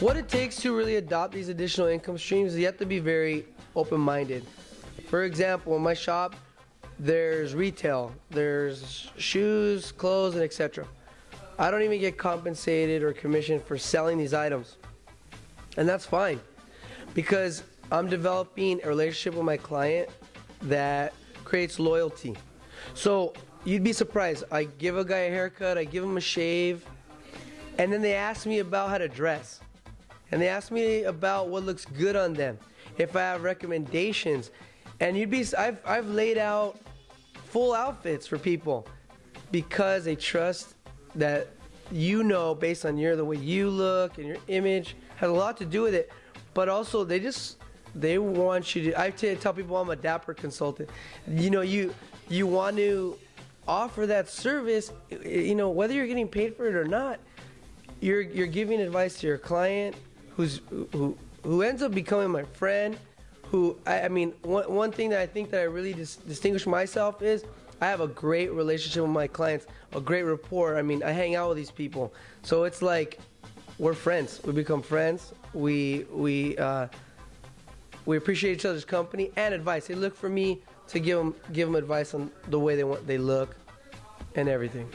What it takes to really adopt these additional income streams is you have to be very open-minded. For example, in my shop, there's retail, there's shoes, clothes, and etc. I don't even get compensated or commissioned for selling these items. And that's fine because I'm developing a relationship with my client that creates loyalty. So you'd be surprised. I give a guy a haircut, I give him a shave, and then they ask me about how to dress. And they ask me about what looks good on them, if I have recommendations. And you'd be, I've, I've laid out full outfits for people because they trust that you know based on your the way you look and your image has a lot to do with it but also they just they want you to i tell people i'm a dapper consultant you know you you want to offer that service you know whether you're getting paid for it or not you're you're giving advice to your client who's who who ends up becoming my friend who i, I mean one, one thing that i think that i really dis- distinguish myself is I have a great relationship with my clients, a great rapport. I mean, I hang out with these people, so it's like we're friends. We become friends. We we uh, we appreciate each other's company and advice. They look for me to give them give them advice on the way they want they look and everything.